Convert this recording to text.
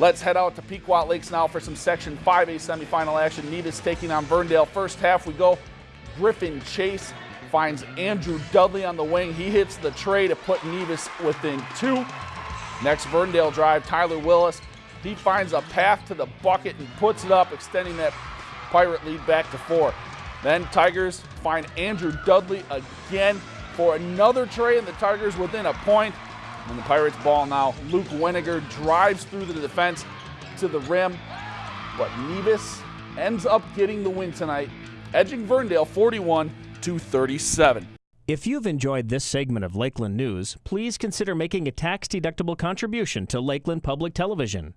Let's head out to Pequot Lakes now for some Section 5A semifinal action. Nevis taking on Verndale. First half we go. Griffin Chase finds Andrew Dudley on the wing. He hits the trey to put Nevis within two. Next Verndale drive, Tyler Willis. He finds a path to the bucket and puts it up, extending that Pirate lead back to four. Then Tigers find Andrew Dudley again for another trey, and the Tigers within a point. And the Pirates ball now. Luke Weniger drives through the defense to the rim, but Nevis ends up getting the win tonight, edging Verndale 41 to 37. If you've enjoyed this segment of Lakeland News, please consider making a tax-deductible contribution to Lakeland Public Television.